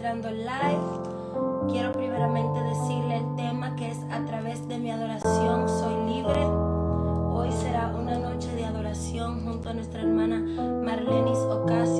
entrando en live. Quiero primeramente decirle el tema que es a través de mi adoración soy libre. Hoy será una noche de adoración junto a nuestra hermana Marlenis Ocasio.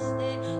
stay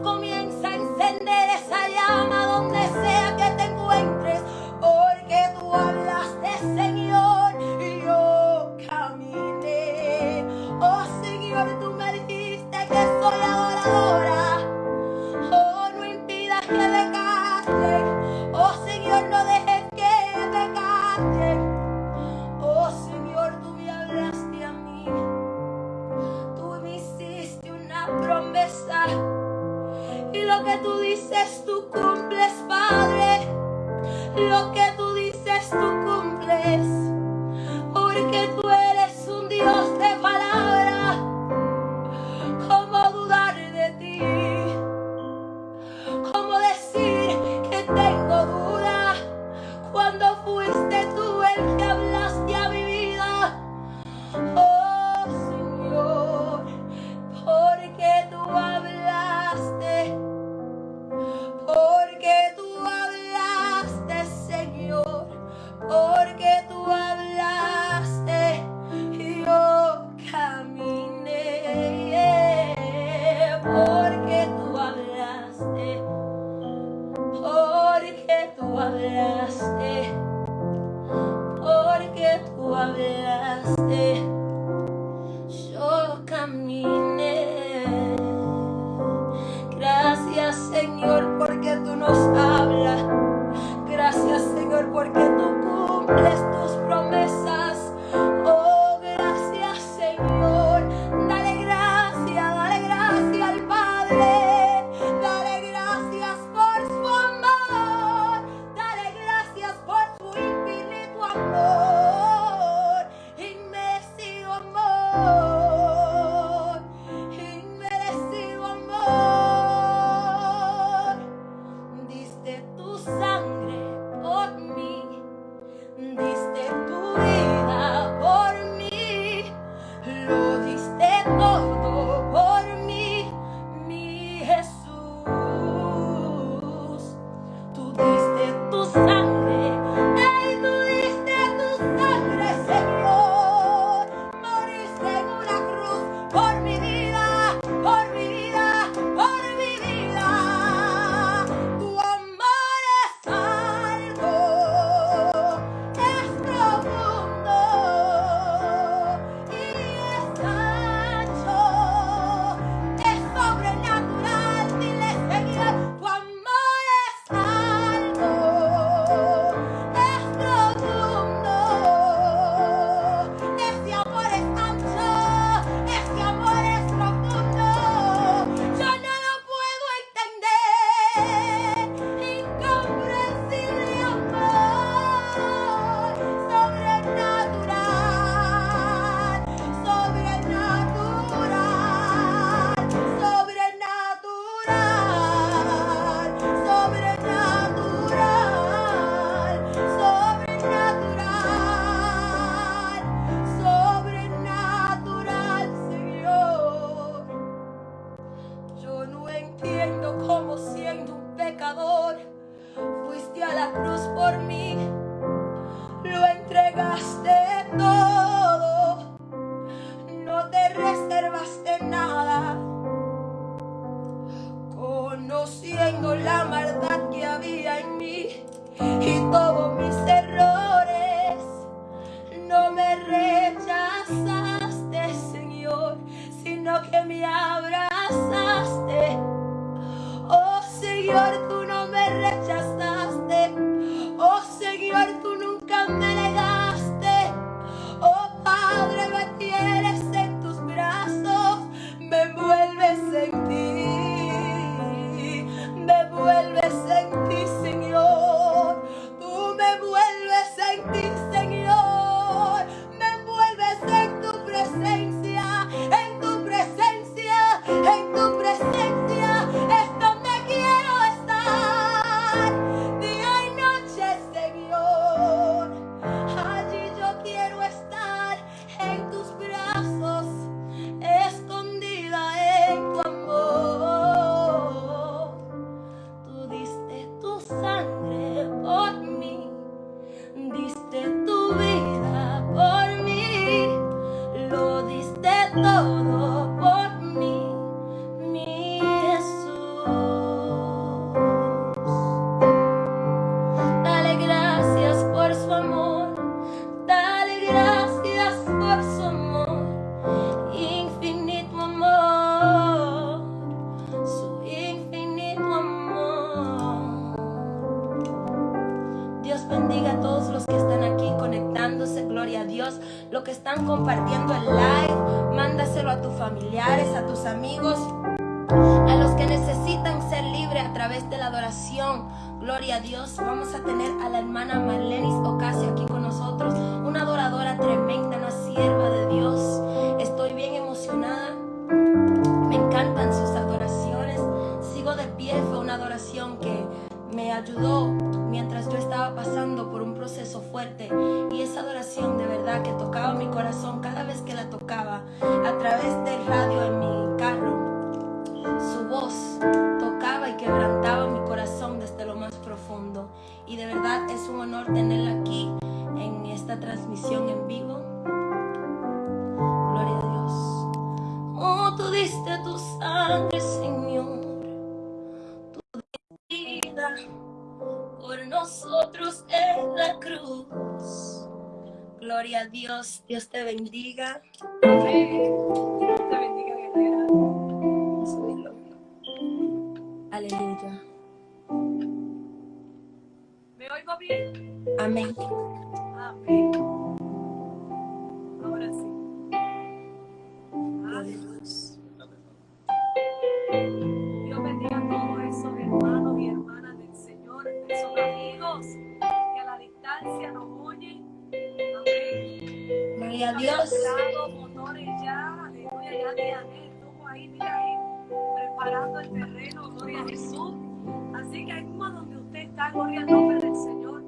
Gloria a Dios. Vamos a tener a la hermana Marlenis Dios, te bendiga. Gloria a Dios. Lado, motores ya, aleluya, ya Diané estuvo ahí, mira ahí, preparando el terreno, gloria a Jesús. Así que ahí como donde usted está, gloria al nombre del Señor.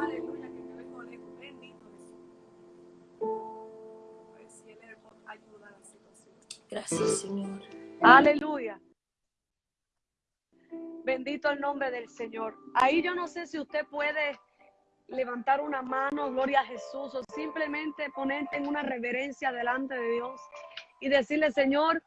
Aleluya, que lejos, bendito Jesús. A ver si Él ayuda a la situación. Gracias, Señor. Aleluya. Bendito el nombre del Señor. Ahí yo no sé si usted puede levantar una mano, gloria a Jesús, o simplemente ponerte en una reverencia delante de Dios y decirle, Señor,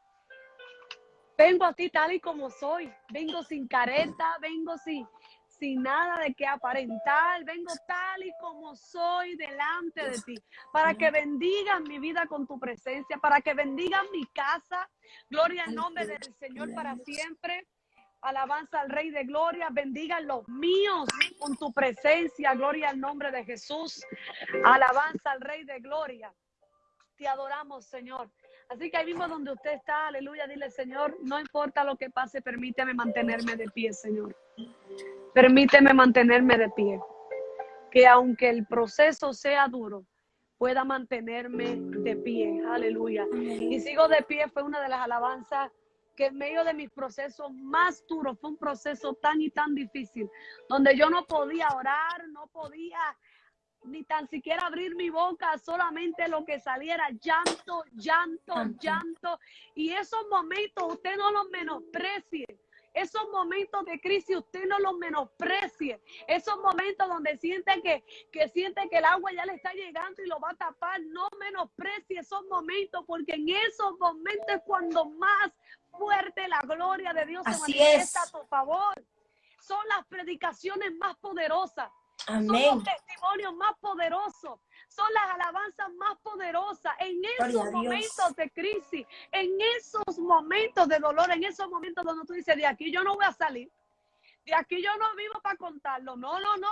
vengo a ti tal y como soy, vengo sin careta, vengo sin, sin nada de que aparentar, vengo tal y como soy delante de ti, para que bendigas mi vida con tu presencia, para que bendigas mi casa, gloria al nombre del Señor para siempre. Alabanza al Rey de Gloria, bendiga los míos con tu presencia, gloria al nombre de Jesús. Alabanza al Rey de Gloria. Te adoramos, Señor. Así que ahí mismo donde usted está, aleluya, dile, Señor, no importa lo que pase, permíteme mantenerme de pie, Señor. Permíteme mantenerme de pie. Que aunque el proceso sea duro, pueda mantenerme de pie. Aleluya. Y sigo de pie fue una de las alabanzas que en medio de mis procesos más duros, fue un proceso tan y tan difícil, donde yo no podía orar, no podía ni tan siquiera abrir mi boca, solamente lo que saliera, llanto, llanto, llanto. Y esos momentos usted no los menosprecie. Esos momentos de crisis usted no los menosprecie. Esos momentos donde siente que, que siente que el agua ya le está llegando y lo va a tapar. No menosprecie esos momentos porque en esos momentos es cuando más fuerte la gloria de Dios Así se manifiesta es. a tu favor. Son las predicaciones más poderosas. Son los testimonios más poderosos. Son las alabanzas más poderosas. En esos momentos de crisis, en esos momentos de dolor, en esos momentos donde tú dices, de aquí yo no voy a salir. De aquí yo no vivo para contarlo. No, no, no.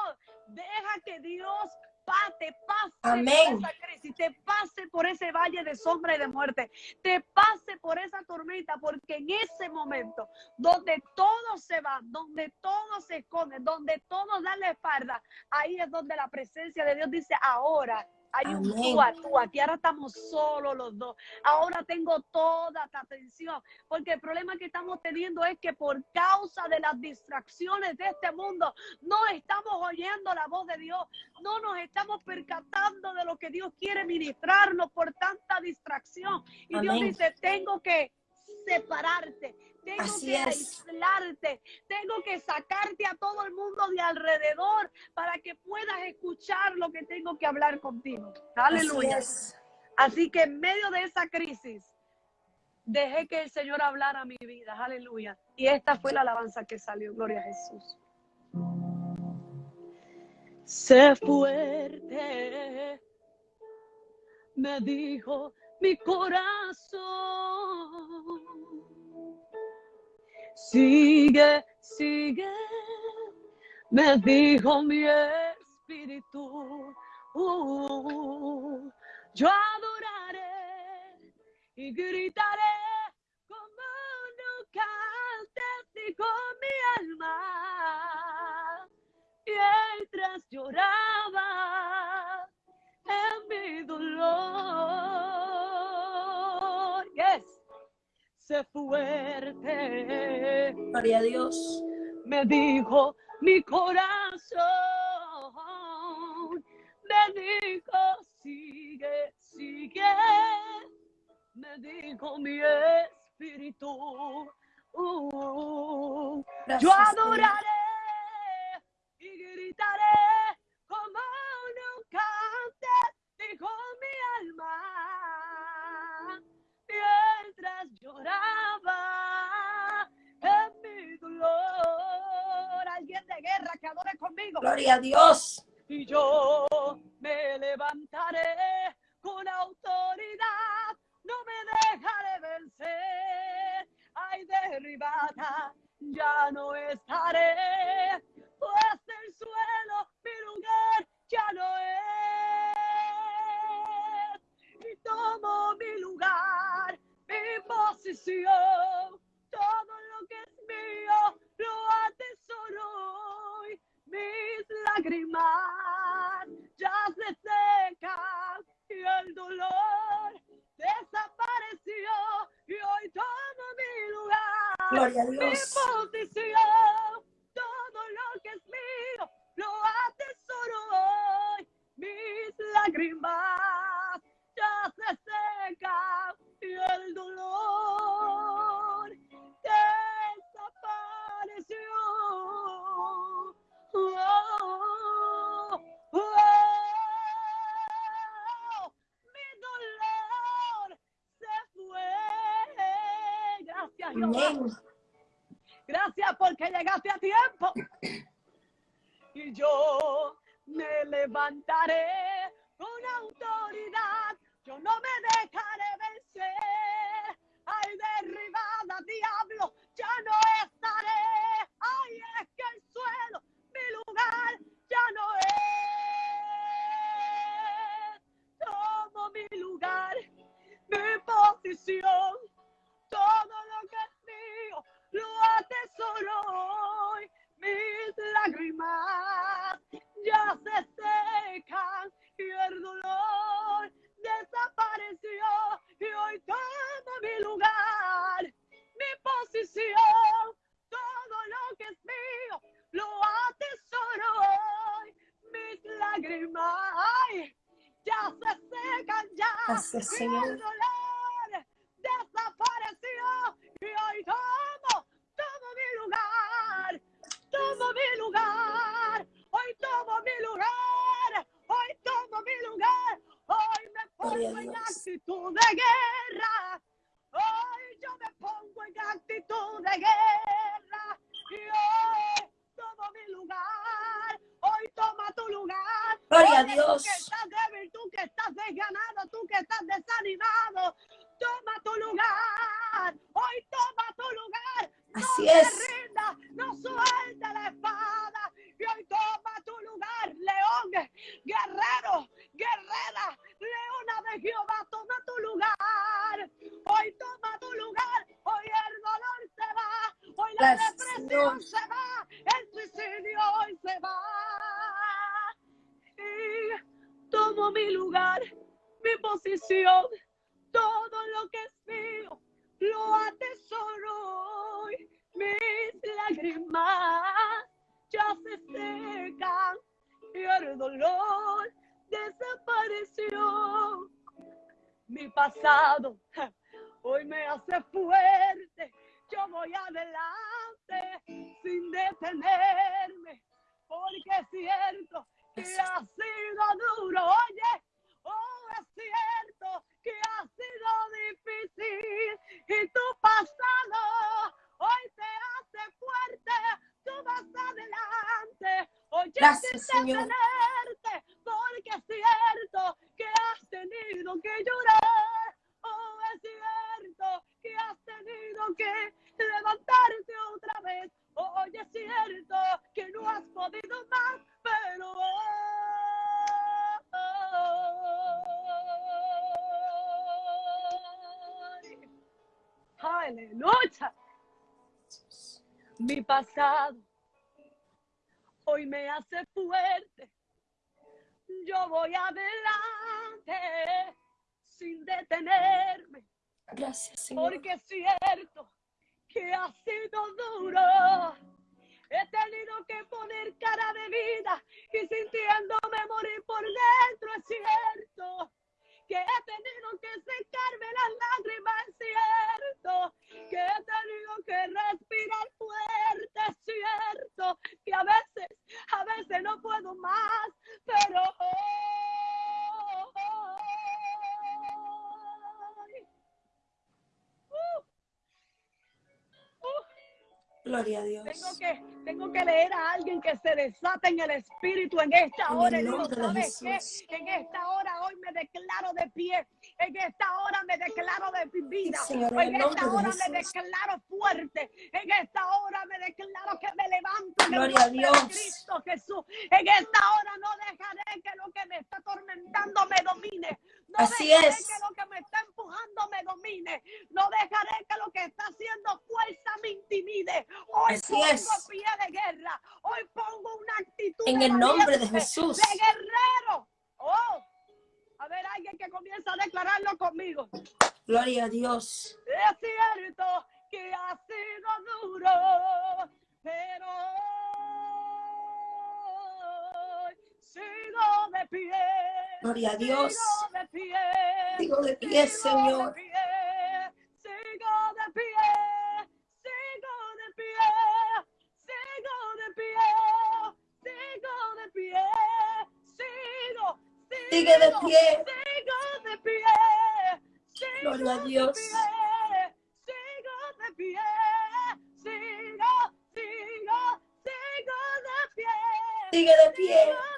Deja que Dios te pase Amén. por esa crisis, te pase por ese valle de sombra y de muerte, te pase por esa tormenta, porque en ese momento donde todos se van, donde todos se esconden, donde todos dan la espalda, ahí es donde la presencia de Dios dice, ahora hay un Amén. tú a tú, aquí ahora estamos solos los dos, ahora tengo toda tu atención, porque el problema que estamos teniendo es que por causa de las distracciones de este mundo, no estamos oyendo la voz de Dios, no nos estamos percatando de lo que Dios quiere ministrarnos por tanta distracción. Y Dios Amén. dice, tengo que separarte, tengo Así que es. aislarte, tengo que sacarte a todo el mundo de alrededor para que puedas escuchar lo que tengo que hablar contigo. Aleluya. Así. Así que en medio de esa crisis, dejé que el Señor hablara a mi vida. Aleluya. Y esta fue la alabanza que salió. Gloria a Jesús. Sé fuerte, me dijo mi corazón. Sigue, sigue, me dijo mi espíritu. Uh, yo adoraré y gritaré como nunca antes dijo mi alma. Mientras lloraba en mi dolor fuerte. Gloria a Dios. Me dijo mi corazón, me dijo sigue, sigue. Me dijo mi espíritu, uh, uh, uh. yo adoraré y gritaré lloraba en mi dolor. Alguien de guerra que adore conmigo. Gloria a Dios. Y yo me levantaré con autoridad, no me dejaré vencer. Ay, derribada, ya no estaré, pues el suelo, mi lugar, ya no es. Y tomo mi lugar posesión, todo lo que es mío lo atesoro hoy. Mis lágrimas ya se secan y el dolor desapareció y hoy toma mi lugar. Gloria a Dios. Gloria a Dios. actitud de guerra. Hoy yo me pongo en actitud de guerra. Y hoy tomo mi lugar. Hoy toma tu lugar. Gloria a Dios. Pasado hoy me hace fuerte. Yo voy adelante sin detenerme. Gracias, Señor. Porque es cierto que ha sido duro. He tenido que poner cara de vida y sintiéndome morir por dentro, es cierto. Que he tenido que secarme las lágrimas, cierto. Que he tenido que respirar fuerte, cierto. Que a veces, a veces no puedo más, pero. Gloria a Dios. tengo que, tengo que leer a alguien que se desate en el espíritu en esta En hora. digo, ¿sabes qué? En esta hora hoy me declaro de pie. En esta hora me declaro de vida. En esta hora me declaro fuerte. En esta hora me declaro que me levanto. Gloria a Dios. Cristo Jesús. En esta hora no dejaré que lo que me está atormentando me domine. No Así dejaré es. que lo que me está empujando me domine. No dejaré que lo que está haciendo fuerza me intimide. Hoy Así pongo es. pie de guerra. Hoy pongo una actitud En el nombre de Jesús. De guerrero. Oh. A ver, alguien que comienza a declararlo conmigo. Gloria a Dios. Es cierto que ha sido duro, pero hoy sigo de pie. Gloria a Dios. Sigo de pie. Sigo de pie, Sigo Señor. de pie, Sigue de pie. sigo de pie, sigo Gloria a de Dios. pie, sigo de pie, sigo, sigo, sigo de pie. Sigue de pie. Sigo de pie,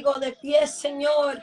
de pie, Señor.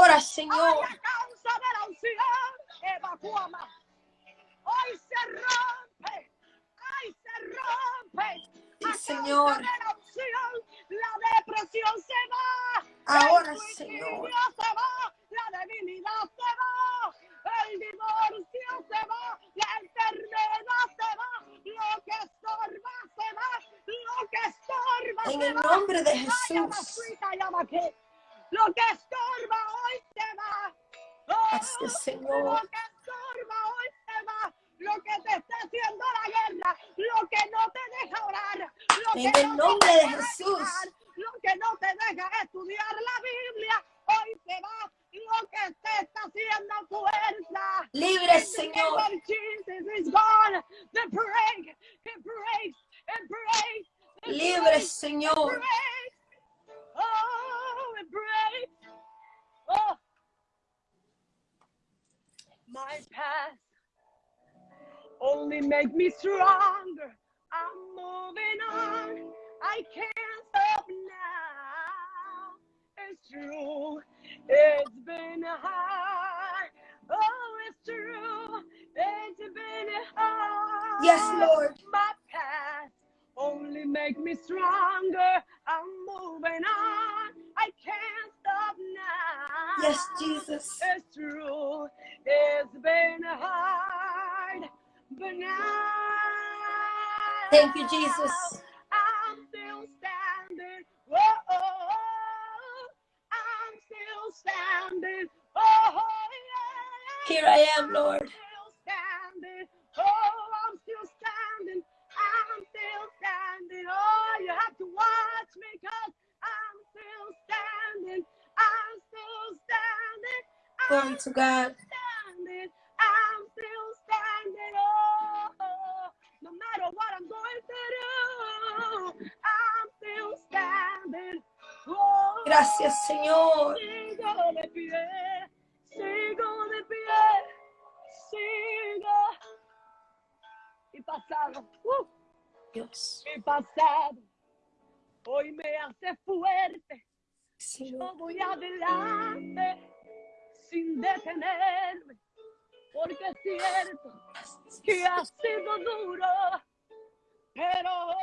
Ahora, Ay, Señor. a causa de la unción, evacúame. Hoy se rompe rompe. Sí, A causa Señor. de la depresión se va. Ahora, el Señor. se va, la debilidad se va, el divorcio se va, la enfermedad se va, lo que estorba se va, lo que estorba En se el va. nombre de Ay, llama Jesús. Lo que estorba hoy se va. Oh, es, Señor. Lo que estorba hoy se va. Lo que te está haciendo la guerra, lo que no te deja orar, lo En que el no nombre te de deja Jesús. ayunar, lo que no te deja estudiar la Biblia, hoy se va. Lo que te está haciendo fuerza. Libre, In the Señor. of Jesus is gone. The break, it breaks, it breaks. it Libre, breaks, it Señor. breaks. Oh, it breaks. Oh, my past only make me stronger. I'm moving on. I can't stop now. It's true. It's been hard. Oh, it's true. It's been hard. Yes, Lord. My past only make me stronger. I'm moving on. I can't stop now. Yes, Jesus. It's true. It's been hard, but now. Thank you, Jesus. I'm still standing. Whoa, I'm still standing. Oh, yeah. Here I am, Lord. Glory to God. standing. I'm still standing. Oh, no matter what I'm going through, I'm still standing. Oh, Gracias, Señor. Sigo de pie, sigo de pie, sigo. Mi pasado, uh, Dios. mi pasado, hoy me hace fuerte. Yo voy adelante detenerme, porque es cierto que ha sido duro, pero hoy,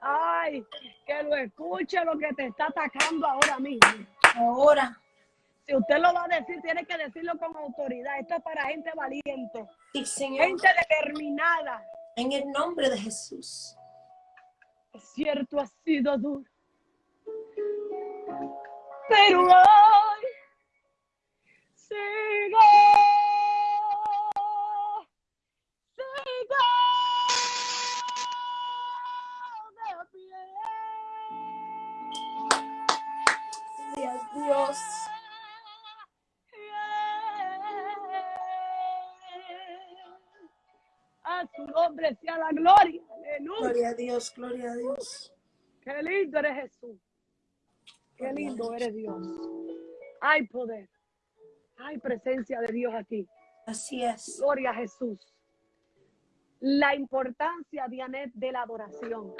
ay, que lo escuche lo que te está atacando ahora mismo. Ahora. Si usted lo va a decir, tiene que decirlo con autoridad. Esto es para gente valiente, Sí, Señor. gente determinada. En el nombre de Jesús. Es cierto, ha sido duro. Pero hoy sigo A su nombre sea la gloria. Aleluya. Gloria a Dios, gloria a Dios. Qué lindo eres Jesús. Qué lindo eres Dios. Hay poder. Hay presencia de Dios aquí. Así es. Gloria a Jesús. La importancia, Dianet, de la adoración.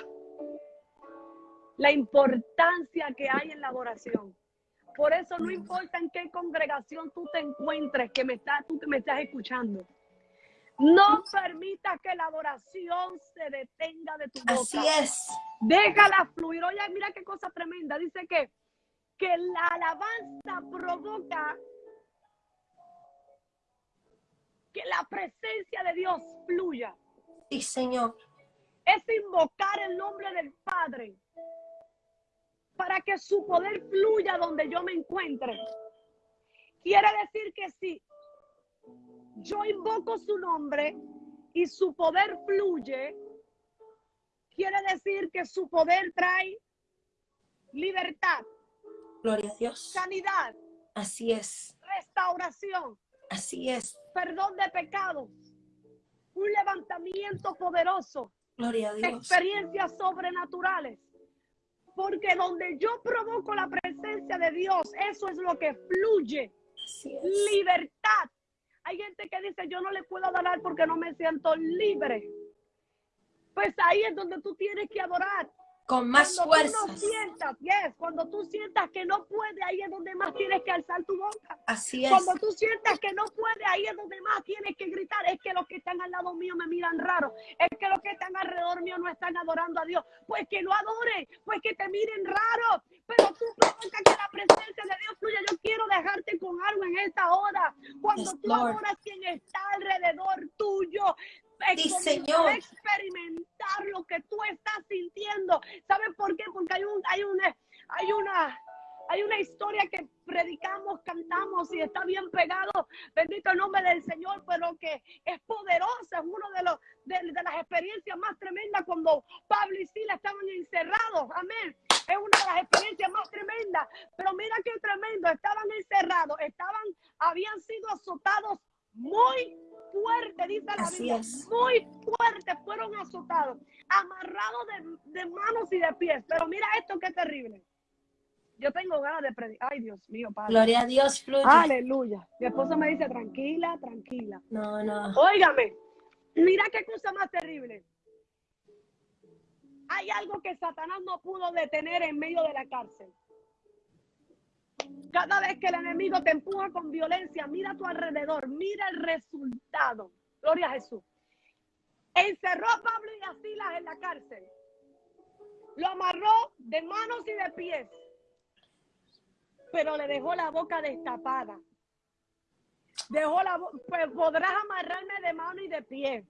La importancia que hay en la adoración. Por eso no importa en qué congregación tú te encuentres, que me estás, tú que me estás escuchando. No permitas que la adoración se detenga de tu boca. Así es. Déjala fluir. Oye, mira qué cosa tremenda. Dice que, que la alabanza provoca que la presencia de Dios fluya. Sí, Señor. Es invocar el nombre del Padre para que su poder fluya donde yo me encuentre. Quiere decir que si yo invoco su nombre y su poder fluye, quiere decir que su poder trae libertad, Gloria a Dios. sanidad, Así es. restauración, Así es. perdón de pecados, un levantamiento poderoso, Gloria a Dios. experiencias sobrenaturales. Porque donde yo provoco la presencia de Dios, eso es lo que fluye. Así es. Libertad. Hay gente que dice, yo no le puedo adorar porque no me siento libre. Pues ahí es donde tú tienes que adorar. Con más Cuando tú no fuerzas. sientas, yes, cuando tú sientas que no puedes, ahí es donde más tienes que alzar tu boca. Así es. Cuando tú sientas que no puedes, ahí es donde más tienes que gritar. Es que los que están al lado mío me miran raro. Es que los que están alrededor mío no están adorando a Dios. Pues que lo adoren, pues que te miren raro. Pero tú provoca que la presencia de Dios fluya. Yo quiero dejarte con algo en esta hora. Cuando Yes, tú Lord. adoras quien está alrededor tuyo. A experimentar lo que tú estás sintiendo. ¿Sabes por qué? Porque hay un, hay una, hay una, hay una historia que predicamos, cantamos y está bien pegado. Bendito el nombre del Señor, pero que es poderosa. Es uno de los de, de las experiencias más tremendas cuando Pablo y Sila estaban encerrados. Amén. Es una de las experiencias más tremendas. Pero mira qué tremendo. Estaban encerrados, estaban, habían sido azotados muy fuerte, dice la Así Biblia. es. Muy fuerte fueron azotados, amarrados de, de manos y de pies. Pero mira esto qué terrible. Yo tengo ganas de predicar. Ay, Dios mío, Padre. Gloria a Dios, fluye. Aleluya. Mi esposo me dice, tranquila, tranquila. No, no. Óigame, mira qué cosa más terrible. Hay algo que Satanás no pudo detener en medio de la cárcel. Cada vez que el enemigo te empuja con violencia, mira a tu alrededor, mira el resultado. Gloria a Jesús. Encerró a Pablo y a Silas en la cárcel. Lo amarró de manos y de pies. Pero le dejó la boca destapada. Dejó la bo- pues podrás amarrarme de mano y de pie.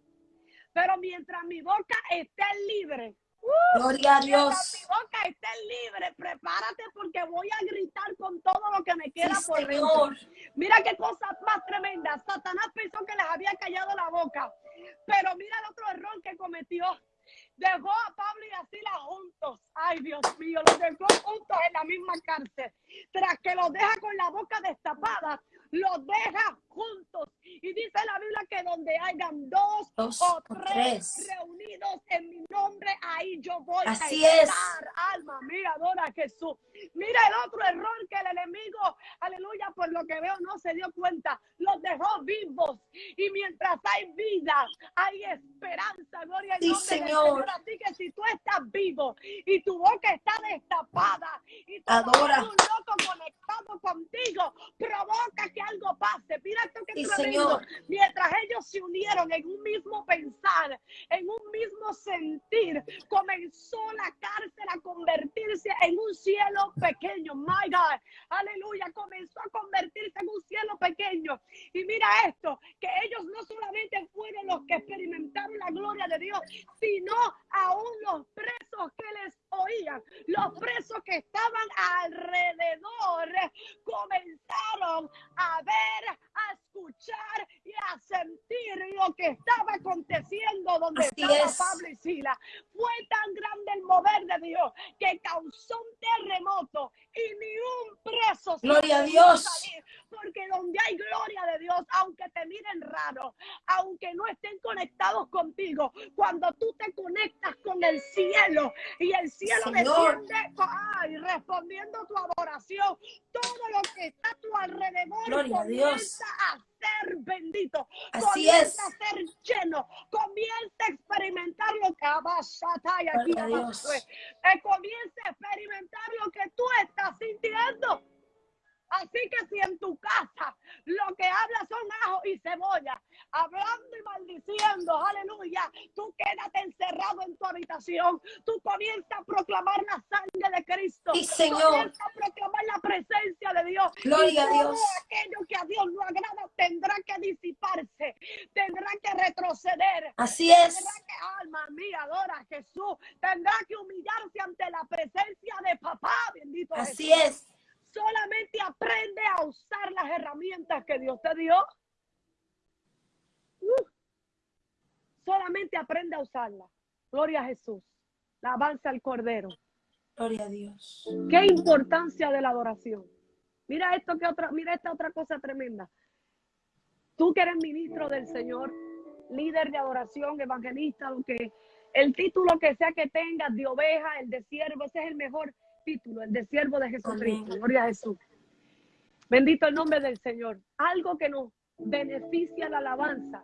Pero mientras mi boca esté libre, ¡uh! Gloria a Dios. mi boca esté libre, prepárate porque voy a gritar con todo lo que me queda Sí, por dentro. Mira qué cosa más tremenda. Satanás pensó que les había callado la boca. Pero mira el otro error que cometió. Dejó a Pablo y a Silas juntos. Ay, Dios mío, los dejó juntos en la misma cárcel. Tras que los deja con la boca destapada, los deja juntos. Y dice la Biblia que donde hayan dos, Dos o tres, tres. reunidos en mi nombre, ahí yo voy Así a es. estar. Alma mía, adora a Jesús. Mira el otro error que el enemigo, aleluya, por lo que veo no se dio cuenta. Los dejó vivos. Y mientras hay vida, hay esperanza. Gloria al Sí, nombre del Señor. Señor. Así que si tú estás vivo y tu boca está destapada y tú Adora. un loco conectado contigo, provoca que algo pase. Mira esto que Sí, tremendo. Señor. Mientras ellos se unieron en un mismo pensar, en un mismo sentir, comenzó la cárcel a convertirse en un cielo pequeño. My God, aleluya, comenzó a convertirse en un cielo pequeño. Y mira esto, que ellos no solamente fueron los que experimentaron la gloria de Dios, sino aún los presos que les oían, los presos que estaban alrededor, comenzaron a ver, a escuchar y a sentir lo que estaba aconteciendo donde Así estaba es. Pablo y Sila. Fue tan grande el mover de Dios que causó un terremoto y ni un preso Gloria a Dios. salir, porque donde hay gloria de Dios, aunque te miren raro, aunque no estén conectados contigo, cuando tú te conectas con el cielo y el cielo Señor. desciende, ay, respondiendo tu adoración, todo lo que está a tu alrededor Gloria a Dios. comienza a ser bendito, Así comienza es. a ser lleno, comienza a experimentar lo que abasata y aquí Dios. eh, comienza a experimentar lo que tú estás sintiendo. Así que si en tu casa lo que hablas son ajo y cebolla, hablando y maldiciendo, aleluya, tú quédate encerrado en tu habitación, tú comienzas a proclamar la sangre de Cristo, Sí, Señor. comienza a proclamar la presencia de Dios. Gloria y a todo Dios. aquello que a Dios no agrada tendrá que disiparse, tendrá que retroceder. Así es. Tendrá que, alma mía, adora a Jesús. Tendrá que humillarse ante la presencia de papá, bendito Así Jesús. es. Solamente aprende a usar las herramientas que Dios te dio. Uh. Solamente aprende a usarlas. Gloria a Jesús. La avanza al Cordero. Gloria a Dios. Qué importancia de la adoración. Mira esto que otra, mira esta otra cosa tremenda. Tú que eres ministro del Señor, líder de adoración, evangelista, lo que el título que sea que tengas de oveja, el de siervo, ese es el mejor título, el de siervo de Jesucristo. Gloria a Jesús. Bendito el nombre del Señor. Algo que nos beneficia la alabanza.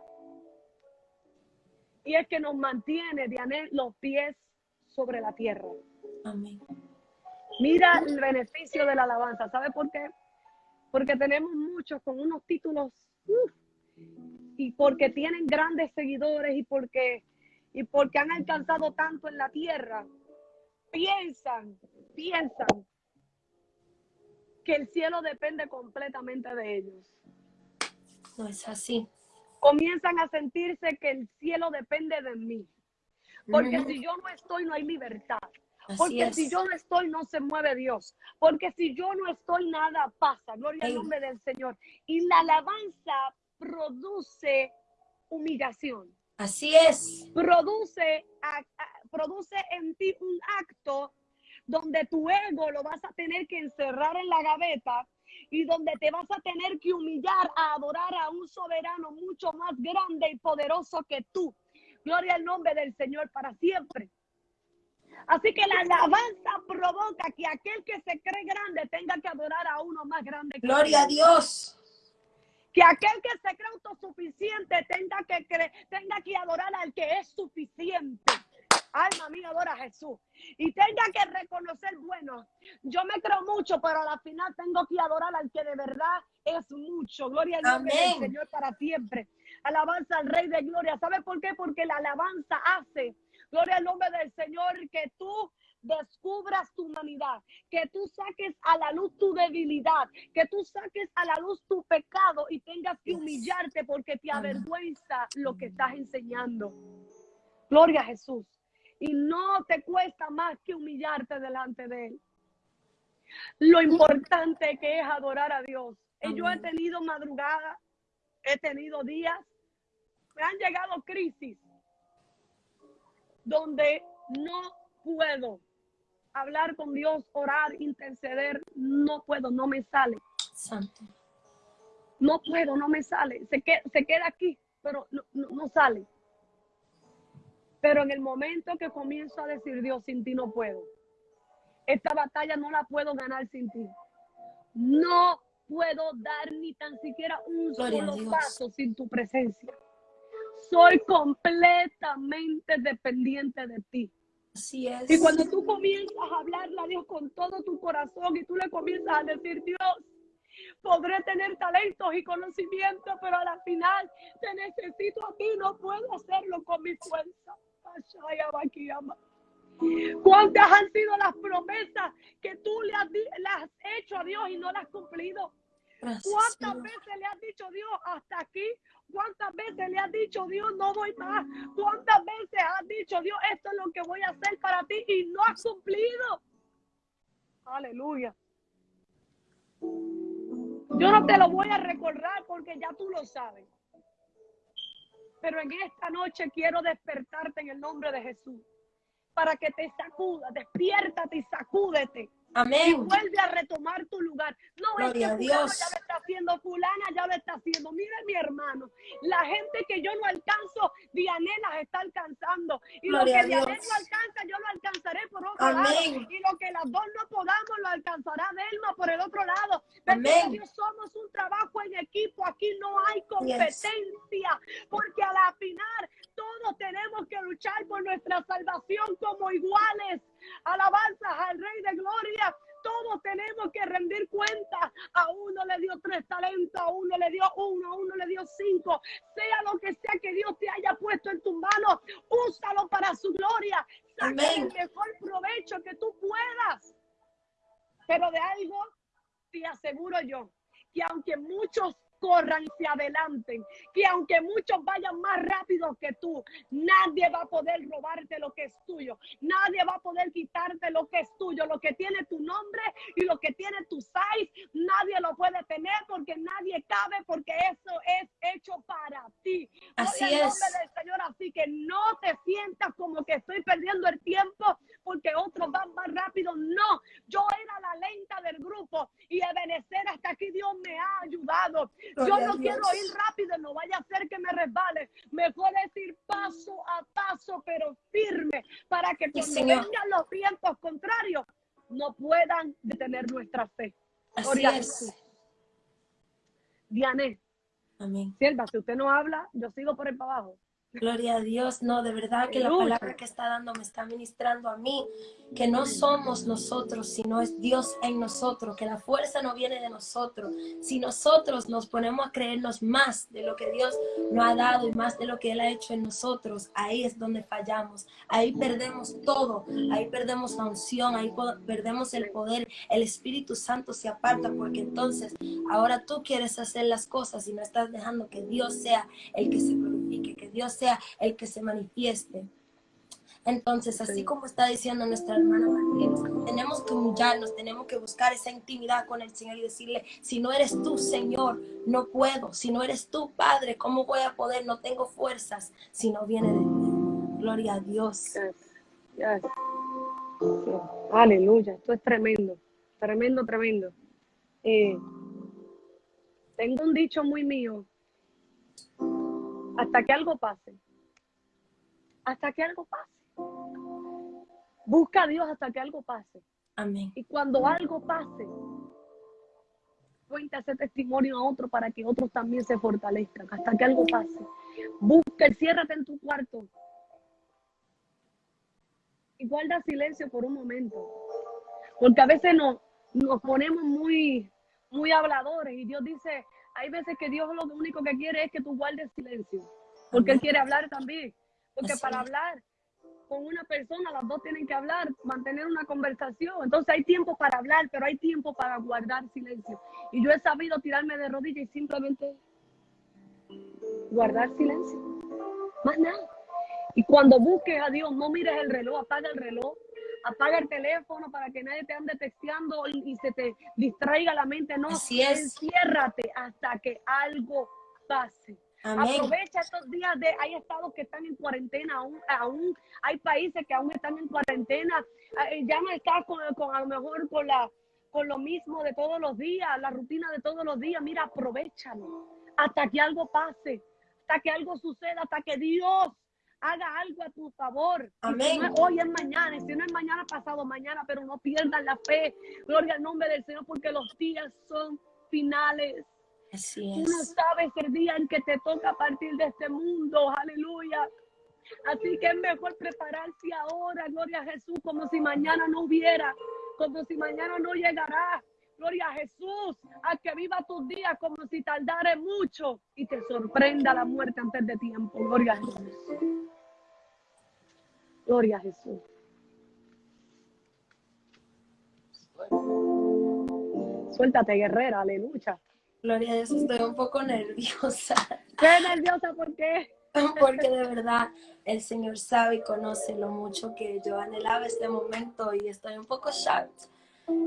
Y es que nos mantiene, Diané, los pies sobre la tierra. Amén. Mira el beneficio de la alabanza. ¿Sabe por qué? Porque tenemos muchos con unos títulos y porque tienen grandes seguidores y porque, y porque han alcanzado tanto en la tierra. Piensan, piensan que el cielo depende completamente de ellos. No es así. Comienzan a sentirse que el cielo depende de mí. Porque si yo no estoy, no hay libertad. Así Porque es. si yo no estoy, no se mueve Dios. Porque si yo no estoy, nada pasa. Gloria al Ey. nombre del Señor. Y la alabanza produce humillación. Así es. Produce, a- a- produce en ti un acto donde tu ego lo vas a tener que encerrar en la gaveta y donde te vas a tener que humillar a adorar a un soberano mucho más grande y poderoso que tú. Gloria al nombre del Señor para siempre. Así que la alabanza provoca que aquel que se cree grande tenga que adorar a uno más grande. que Gloria a. Dios. Que aquel que se cree autosuficiente tenga que, cre- tenga que adorar al que es suficiente. Alma mía, adora a Jesús. Y tenga que reconocer, bueno, yo me creo mucho, pero a la final tengo que adorar al que de verdad es mucho. Gloria al nombre del. Señor para siempre. Alabanza al Rey de Gloria. ¿Sabe por qué? Porque la alabanza hace, gloria al nombre del Señor, que tú descubras tu humanidad, que tú saques a la luz tu debilidad, que tú saques a la luz tu pecado y tengas que humillarte porque te avergüenza lo que estás enseñando. Gloria a Jesús. Y no te cuesta más que humillarte delante de Él. Lo importante que es adorar a Dios. Y Yo he tenido madrugadas, he tenido días, me han llegado crisis donde no puedo hablar con Dios, orar, interceder, no puedo, no me sale. Santo. No puedo, no me sale. Se, que- se queda aquí, pero no, no- no sale. Pero en el momento que comienzo a decir, Dios, sin ti no puedo. Esta batalla no la puedo ganar sin ti. No puedo dar ni tan siquiera un Gloria solo paso sin tu presencia. Soy completamente dependiente de ti. Así es. Y cuando tú comienzas a hablarle a Dios con todo tu corazón y tú le comienzas a decir, Dios, podré tener talentos y conocimientos, pero a la final te necesito a ti, no puedo hacerlo con mi fuerza. ¿Cuántas han sido las promesas que tú le has, has hecho a Dios y no las has cumplido? Gracias, ¿Cuántas Señor. veces le has dicho Dios hasta aquí? ¿Cuántas veces le has dicho Dios no voy más? ¿Cuántas veces has dicho Dios esto es lo que voy a hacer para ti y no has cumplido? Aleluya. Yo no te lo voy a recordar porque ya tú lo sabes. Pero en esta noche quiero despertarte en el nombre de Jesús. Para que te sacudas, despiértate y sacúdete y Amén. vuelve a retomar tu lugar. No es que Gloria a fulano Dios. ya lo está haciendo, fulana ya lo está haciendo. Mire mi hermano, la gente que yo no alcanzo, Diané las está alcanzando. Y Gloria lo que Dios. no alcanza, yo lo alcanzaré por otro Amén. lado. Y lo que las dos no podamos, lo alcanzará Delma por el otro lado. Amén. Dios, somos un trabajo en equipo. Aquí no hay competencia. Porque a la final todos tenemos que luchar por nuestra salvación como iguales. Alabanzas al Rey de Gloria. Todos tenemos que rendir cuenta. A uno le dio tres talentos, a uno le dio uno, a uno le dio cinco. Sea lo que sea que Dios te haya puesto en tus manos, úsalo para su gloria. Saca el mejor provecho que tú puedas. Pero de algo te aseguro yo, que aunque muchos corran y se adelanten, que aunque muchos vayan más rápido que tú, nadie va a poder robarte lo que es tuyo, nadie va a poder quitarte lo que es tuyo, lo que tiene tu nombre y lo que tiene tu size, nadie lo puede tener porque nadie cabe, porque eso es hecho para ti. Así al es. nombre del Señor, así que no te sientas como que estoy perdiendo el tiempo porque otros van más rápido. No, yo era la lenta del grupo y Ebenecer hasta aquí Dios me ha ayudado. Yo no quiero ir rápido, no vaya a ser que me resbale. Mejor es ir paso a paso, pero firme, para que cuando vengan los vientos contrarios, no puedan detener nuestra fe. Así es. Diane, Amén. sierva, si usted no habla, yo sigo por el para abajo. Gloria a Dios, no, de verdad que la palabra que está dando me está ministrando a mí, que no somos nosotros, sino es Dios en nosotros, que la fuerza no viene de nosotros. Si nosotros nos ponemos a creernos más de lo que Dios nos ha dado y más de lo que Él ha hecho en nosotros, ahí es donde fallamos, ahí perdemos todo, ahí perdemos la unción, ahí perdemos el poder, el Espíritu Santo se aparta porque entonces ahora tú quieres hacer las cosas y no estás dejando que Dios sea el que se glorifique, que Dios sea el que se manifieste. Entonces, así como está diciendo nuestra hermana Martínez, tenemos que humillarnos, tenemos que buscar esa intimidad con el Señor y decirle, si no eres tú, Señor, no puedo. Si no eres tú, Padre, ¿cómo voy a poder? No tengo fuerzas si no viene de ti. Gloria a Dios. Aleluya, esto es tremendo, tremendo, tremendo. Eh, tengo un dicho muy mío, hasta que algo pase, hasta que algo pase. Busca a Dios hasta que algo pase. Amén. Y cuando algo pase, cuenta ese testimonio a otro para que otros también se fortalezcan hasta que algo pase. Busca, ciérrate en tu cuarto y guarda silencio por un momento. Porque a veces nos, nos ponemos muy, muy habladores y Dios dice, hay veces que Dios lo único que quiere es que tú guardes silencio, porque Él quiere hablar también. Porque para hablar con una persona, las dos tienen que hablar, mantener una conversación. Entonces hay tiempo para hablar, pero hay tiempo para guardar silencio. Y yo he sabido tirarme de rodillas y simplemente guardar silencio. Más nada. Y cuando busques a Dios, no mires el reloj, apaga el reloj, apaga el teléfono para que nadie te ande texteando y, se te distraiga la mente. No, Así es. enciérrate hasta que algo pase. Aprovecha estos días de, hay estados que están en cuarentena aún, aún hay países que aún están en cuarentena, eh, ya no estás con, con, a lo mejor con la con lo mismo de todos los días, la rutina de todos los días, mira, aprovechalo hasta que algo pase, hasta que algo suceda, hasta que Dios haga algo a tu favor. Amén. hoy es mañana, si no es mañana pasado mañana, pero no pierdas la fe. Gloria al nombre del Señor, porque los días son finales. Así es. Tú no sabes el día en que te toca partir de este mundo. Aleluya. Así que es mejor prepararse ahora, gloria a Jesús, como si mañana no hubiera, como si mañana no llegará. Gloria a Jesús, a que viva tus días como si tardare mucho y te sorprenda la muerte antes de tiempo. Gloria a Jesús. Gloria a Jesús. Suéltate, guerrera, aleluya. Gloria a Dios, estoy un poco nerviosa. ¿Qué nerviosa? ¿Por qué? Porque de verdad el Señor sabe y conoce lo mucho que yo anhelaba este momento y estoy un poco shocked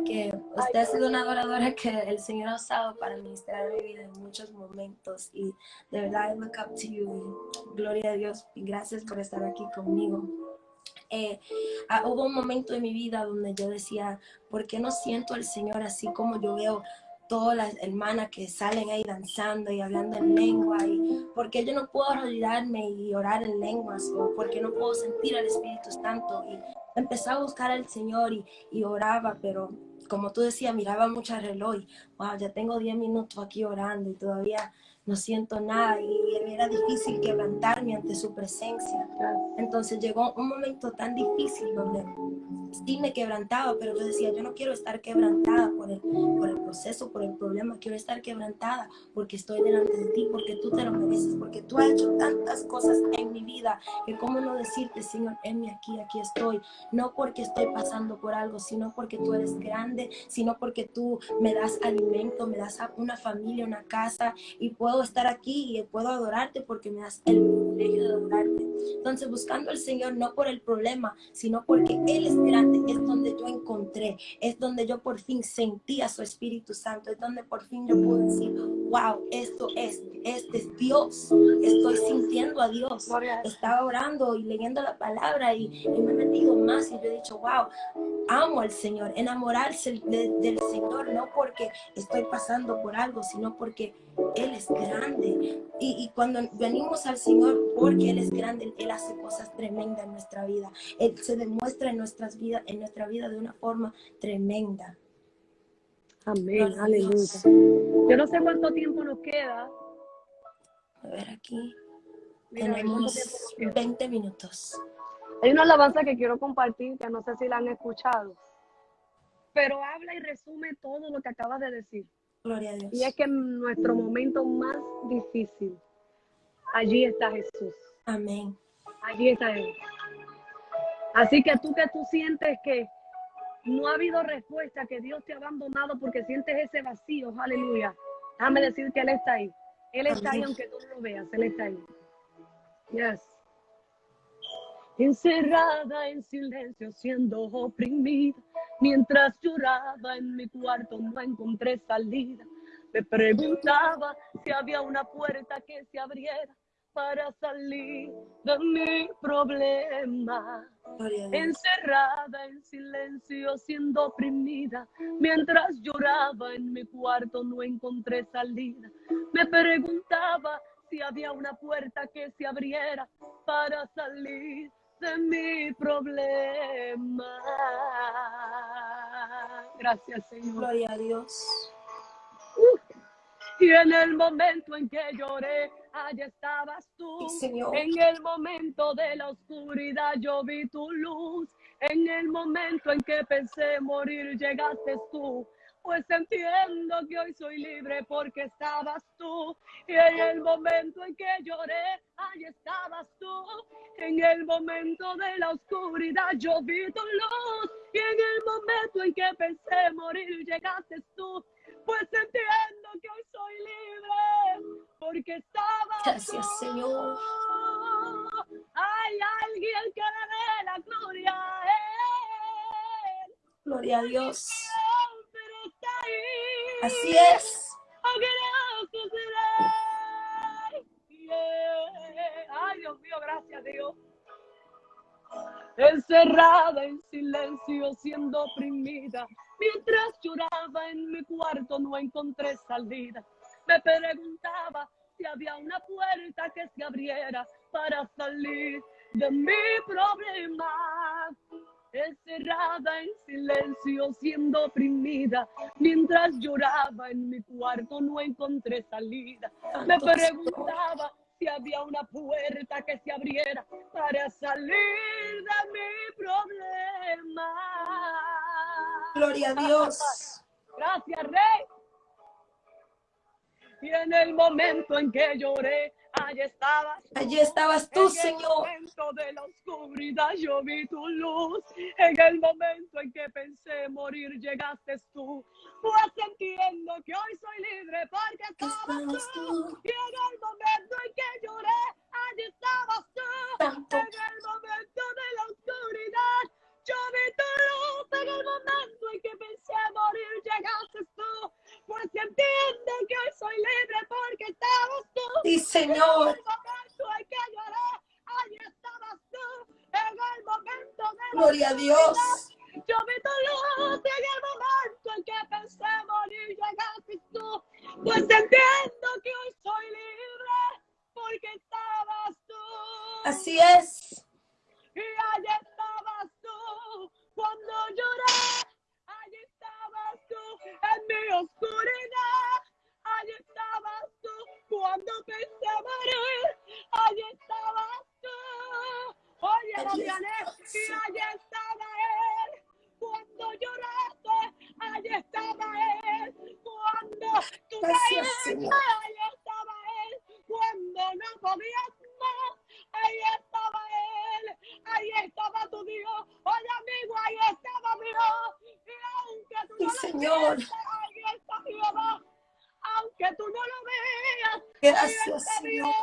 que usted ha sido una adoradora que el Señor ha usado para ministrar mi vida en muchos momentos y de verdad I look up to you gloria a Dios y gracias por estar aquí conmigo. Eh, ah, hubo un momento en mi vida donde yo decía, ¿por qué no siento al Señor así como yo veo todas las hermanas que salen ahí danzando y hablando en lengua y porque yo no puedo arrodillarme y orar en lenguas o porque no puedo sentir al Espíritu Santo y empecé a buscar al Señor y, y oraba pero como tú decías miraba mucho el reloj wow ya tengo 10 minutos aquí orando y todavía no siento nada y era difícil quebrantarme ante su presencia. Entonces llegó un momento tan difícil donde sí me quebrantaba, pero yo decía, yo no quiero estar quebrantada por el, por el proceso, por el problema, quiero estar quebrantada porque estoy delante de ti, porque tú te lo mereces, porque tú has hecho tantas cosas en mi vida que cómo no decirte, Señor, enme aquí, aquí estoy, no porque estoy pasando por algo, sino porque tú eres grande, sino porque tú me das alimento, me das una familia, una casa y puedo estar aquí y puedo adorarte porque me das el privilegio de adorarte. Entonces, buscando al Señor no por el problema, sino porque Él es grande, es donde yo encontré, es donde yo por fin sentí a su Espíritu Santo, es donde por fin yo puedo decir, wow, esto es, este es Dios, estoy sintiendo a Dios. Estaba orando y leyendo la palabra y, me he metido más y yo he dicho, wow, amo al Señor, enamorarse del Señor, no porque estoy pasando por algo, sino porque Él es grande. Y, y, cuando venimos al Señor, porque Él es grande, Él hace cosas tremendas en nuestra vida. Él se demuestra en, nuestras vidas, en nuestra vida de una forma tremenda. Amén, aleluya. Yo no sé cuánto tiempo nos queda. A ver aquí. Mira, ¿cuánto tiempo Tenemos nos queda? 20 minutos. Hay una alabanza que quiero compartir, que no sé si la han escuchado, pero habla y resume todo lo que acabas de decir. Gloria a Dios. Y es que en nuestro momento más difícil, allí está Jesús, Amén. allí está Él. Así que tú que tú sientes que no ha habido respuesta, que Dios te ha abandonado porque sientes ese vacío, aleluya. Déjame decir que Él está ahí. Él está ahí aunque tú no lo veas, Él está ahí. Yes. Encerrada en silencio, siendo oprimida, mientras lloraba en mi cuarto no encontré salida. Me preguntaba si había una puerta que se abriera para salir de mi problema. Encerrada en silencio, siendo oprimida, mientras lloraba en mi cuarto no encontré salida. Me preguntaba si había una puerta que se abriera para salir de mi problema. Gracias, Señor. Gloria a Dios. Y en el momento en que lloré, allá estabas tú. Sí, Señor. En el momento de la oscuridad yo vi tu luz. En el momento en que pensé morir, llegaste tú. Pues entiendo que hoy soy libre porque estabas tú. Y en el momento en que lloré, allí estabas tú. En el momento de la oscuridad yo vi tu luz. Y en el momento en que pensé morir, llegaste tú. Pues entiendo que hoy soy libre porque estabas Gracias, tú. Señor. Hay alguien que le dé la gloria a él. Gloria a Dios. Así es. Ay, Dios mío, gracias, Dios. Encerrada en silencio, siendo oprimida, mientras lloraba en mi cuarto, no encontré salida. Me preguntaba si había una puerta que se abriera para salir de mi problema. Encerrada en silencio, siendo oprimida, mientras lloraba en mi cuarto, no encontré salida. Me preguntaba si había una puerta que se abriera para salir de mi problema. Gloria a Dios. Gracias, Rey. Y en el momento en que lloré, allí estabas. tú. Allí estabas tú, En el Señor. momento de la oscuridad yo vi tu luz. En el momento en que pensé morir, llegaste tú. Pues entiendo que hoy soy libre porque estabas tú. Y en el momento en que lloré, allí estabas tú. En el momento de la oscuridad, yo vi tu luz. En el momento en que pensé morir, llegaste tú. Pues entiendo que hoy soy libre porque estabas tú. Sí, En Señor. el momento en que lloré, allí estabas tú. En el momento de Gloria a Dios. yo vi luz en el momento en que pensé morir, llegaste tú. Pues entiendo que hoy soy libre porque estabas tú. Así es. Y tú cuando lloré. Allí estabas tú en mi oscuridad. Allí estabas tú cuando pensé morir. Allí estabas tú. Oye, estabas y allí estaba él. Cuando lloraste, allí estaba él. Cuando tú caíste, allí estaba él. Cuando no podías Señor. Aunque tú no lo veas, Gracias, Señor.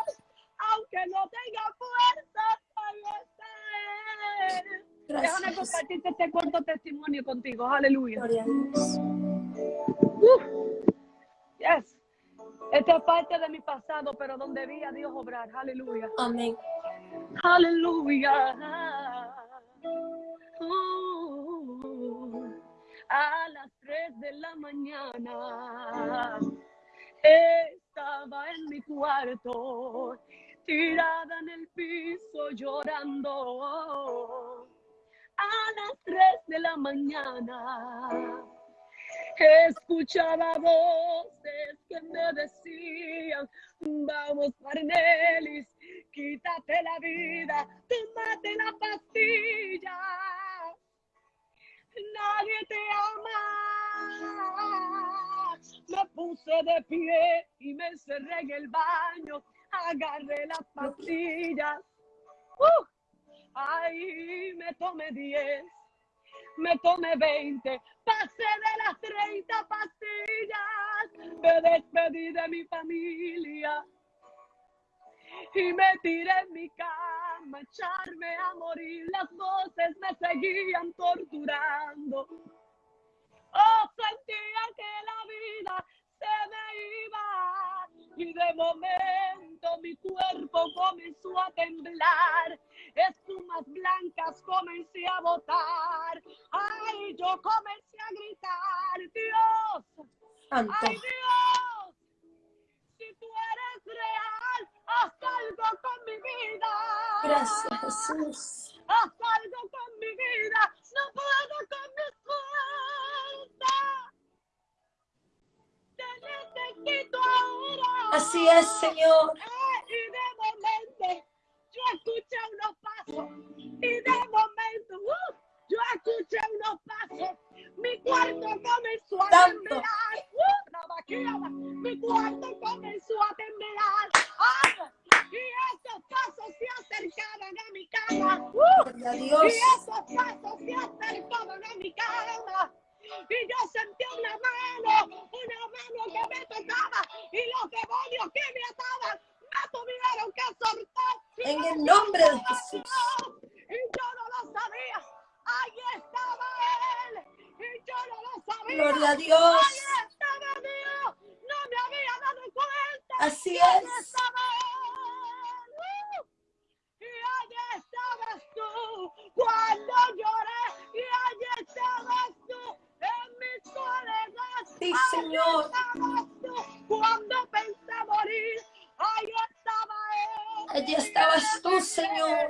Aunque no tenga fuerza, ahí está. Déjame compartirte este corto testimonio contigo. Aleluya. Gloria a Dios. Yes. Esta es parte de mi pasado, pero donde vi a Dios obrar. Aleluya. Amén. Aleluya. Mañana estaba en mi cuarto, tirada en el piso llorando. A las 3 de la mañana escuchaba voces que me decían, vamos Marnelis, quítate la vida, tómate la pastilla. Nadie te ama. Me puse de pie y me encerré en el baño, agarré las pastillas. Uh, ahí me tomé 10 me tomé 20, pasé de las 30 pastillas, me despedí de mi familia y me tiré en mi cama, echarme a morir. Las voces me seguían torturando. Oh, sentía que la vida se me iba y de momento mi cuerpo comenzó a temblar espumas blancas comencé a botar. Ay, yo comencé a gritar, Dios, ay Dios, si tú eres real, haz algo con mi vida. Gracias, Jesús. Haz algo con mi vida, no puedo con mi Necesito ahora. Así es, Señor. Ay, y de momento yo escuché unos pasos y de momento uh, yo escuché unos pasos. Mi cuarto comenzó a temblar. Uh, mi cuarto comenzó a temblar. ¡Ah! Y esos pasos se acercaban a mi cama. Uh, y esos pasos se acercaban a mi cama. Y yo sentí una mano, una mano que me tocaba y los demonios que me ataban tuvieron que soltar. En el nombre de Jesús. Y yo no lo sabía. Ahí estaba Él. Y yo no lo sabía. Gloria a Dios. Ahí estaba Dios. No me había dado cuenta. Así ahí es. Estaba él. Y allí estabas tú cuando lloré. Y allí estabas tú mi soledad. Sí, Señor. Cuando pensé morir. Ahí estaba él. Allí estabas tú, Señor.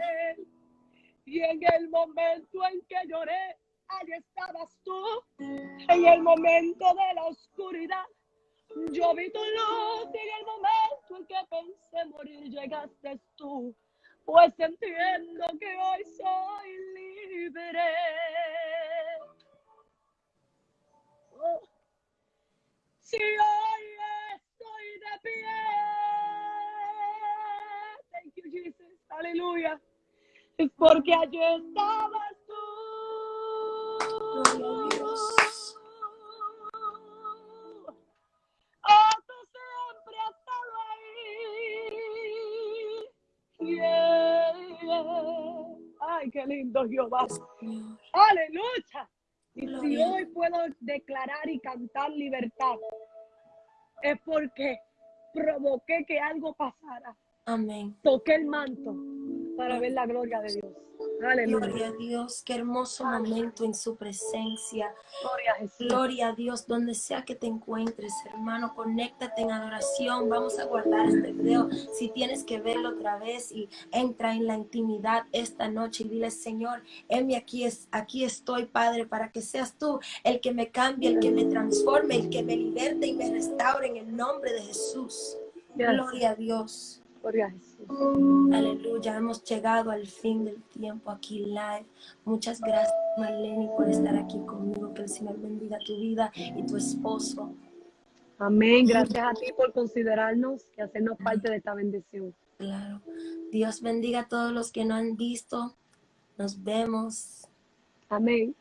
Y en el momento en que lloré, allí estabas tú. En el momento de la oscuridad, yo vi tu luz. Y en el momento en que pensé morir, llegaste tú. Pues entiendo que hoy soy libre. Oh. Si hoy estoy de pie Aleluya. Es porque allí estabas tú. Oh, tú siempre has estado ahí. Ay, qué lindo Jehová. Aleluya. Y si hoy puedo declarar y cantar libertad, es porque provoqué que algo pasara. Amén. Toqué el manto para ver la gloria de Dios. Aleluya. Gloria a Dios, qué hermoso momento en su presencia. Gloria a Jesús. Gloria a Dios, donde sea que te encuentres, hermano, conéctate en adoración. Vamos a guardar este video. Si tienes que verlo otra vez y entra en la intimidad esta noche y dile, Señor, Emi, aquí, es, aquí estoy, Padre, para que seas tú el que me cambie, el que me transforme, el que me liberte y me restaure en el nombre de Jesús. Gloria a Dios. Aleluya, hemos llegado al fin del tiempo aquí live. Muchas gracias, Marlene, por estar aquí conmigo. Que el Señor bendiga tu vida y tu esposo. Amén. Gracias a ti por considerarnos y hacernos parte de esta bendición. Claro. Dios bendiga a todos los que no han visto. Nos vemos. Amén.